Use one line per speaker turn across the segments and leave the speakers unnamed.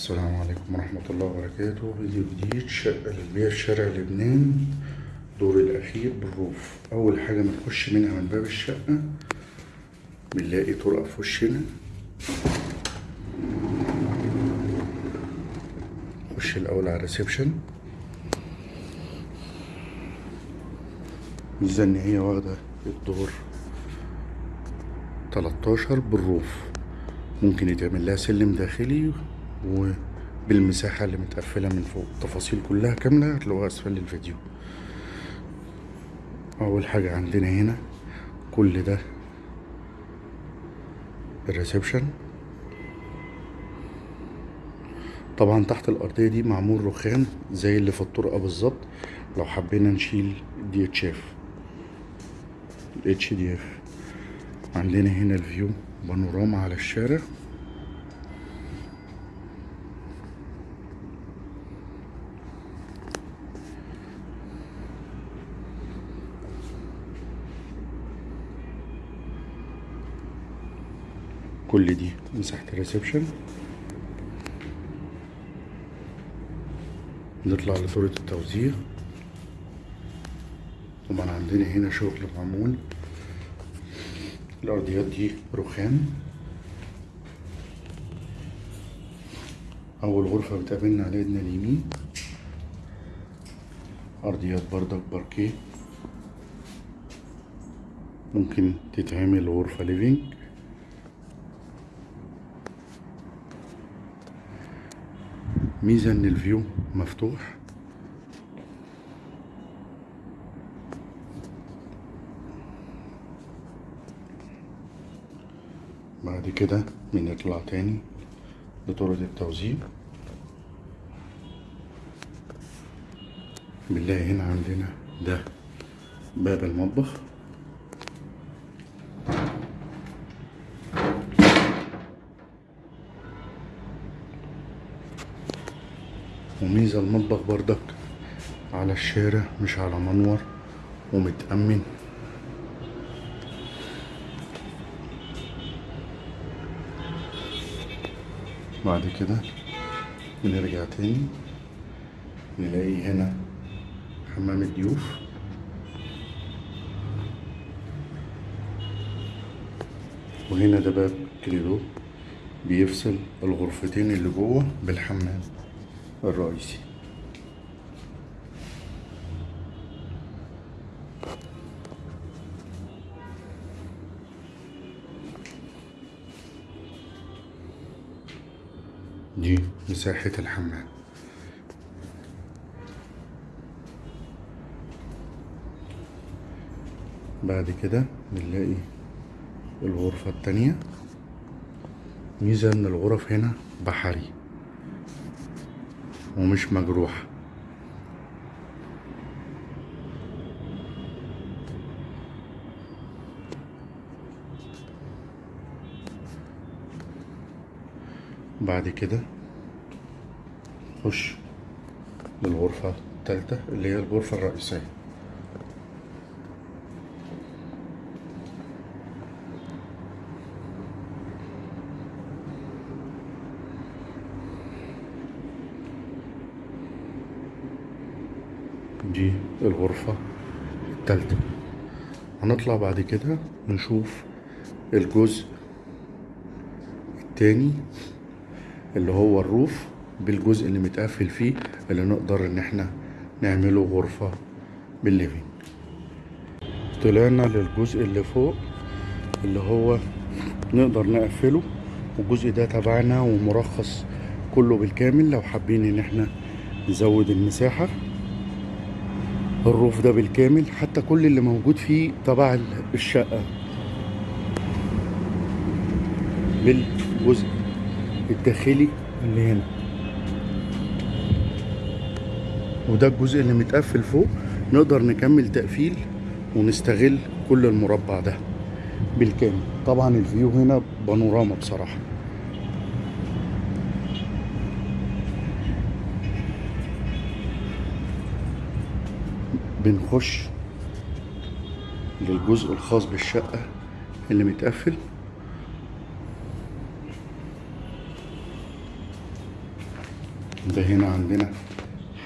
السلام عليكم ورحمة الله وبركاته. فيديو جديد شقة للبيع في شارع لبنان. دور الأخير بالروف. أول حاجة بنخش منها من باب الشقة بنلاقي طرقة في وشنا. نخش الأول على الريسبشن. ميزة إن هي واخدة الدور 13 بالروف. ممكن يتعمل لها سلم داخلي وبالمساحة اللي متقفلة من فوق. التفاصيل كلها كاملة هتلاقوها أسفل الفيديو. أول حاجة عندنا هنا كل ده الريسبشن. طبعا تحت الأرضية دي معمول رخام زي اللي في الطرقة بالظبط. لو حبينا نشيل DHF ال HDF عندنا هنا ال view بانوراما على الشارع. كل دي. مساحة ال reception. نطلع لطرة التوزيع. طبعا عندنا هنا شغل معمول. الأرضيات دي رخام. أول غرفة بتقابلنا على إيدنا اليمين. أرضيات بردك باركيه. ممكن تتعمل غرفة ليفينج ميزة إن الفيو مفتوح. بعد كده بنطلع تاني لطرق التوزيع. بنلاقي هنا عندنا ده باب المطبخ. وميزة المطبخ بردك على الشارع مش على منور. ومتأمن. بعد كده بنرجع تاني. نلاقي هنا حمام الضيوف. وهنا ده باب كريدو. بيفصل الغرفتين اللي جوه بالحمام. الرئيسي. دي مساحة الحمام. بعد كده بنلاقي الغرفة التانية. ميزة إن الغرف هنا بحري. ومش مجروحة. بعد كده نخش للغرفة التالتة اللي هي الغرفة الرئيسية. دي الغرفة التالتة. هنطلع بعد كده نشوف الجزء التاني اللي هو الروف بالجزء اللي متقفل فيه اللي نقدر إن إحنا نعمله غرفة بالليفينج. طلعنا للجزء اللي فوق اللي هو نقدر نقفله. والجزء ده تبعنا ومرخص كله بالكامل لو حابين إن إحنا نزود المساحة. الروف ده بالكامل حتى كل اللي موجود فيه تبع الشقة. بالجزء الداخلي اللي هنا. وده الجزء اللي متقفل فوق. نقدر نكمل تقفيل ونستغل كل المربع ده بالكامل. طبعا الفيو هنا بانوراما بصراحة. بنخش للجزء الخاص بالشقة اللي متقفل. ده هنا عندنا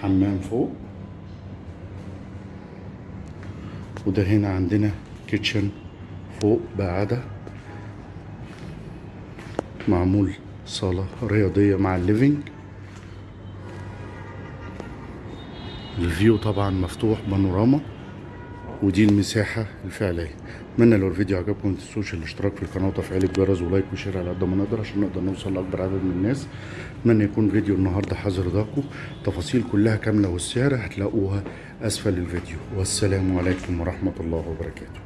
حمام فوق. وده هنا عندنا kitchen فوق بقعدة معمول صالة رياضية مع ال living ال view طبعا مفتوح بانوراما ودي المساحة الفعلية. اتمنى لو الفيديو عجبكم ما تنسوش الاشتراك في القناة وتفعيل الجرس و like و share على قد ما نقدر عشان نقدر نوصل لأكبر عدد من الناس. اتمنى يكون فيديو النهاردة حاضر رضاكم تفاصيل كلها كاملة والسعر هتلاقوها أسفل الفيديو. والسلام عليكم ورحمة الله وبركاته.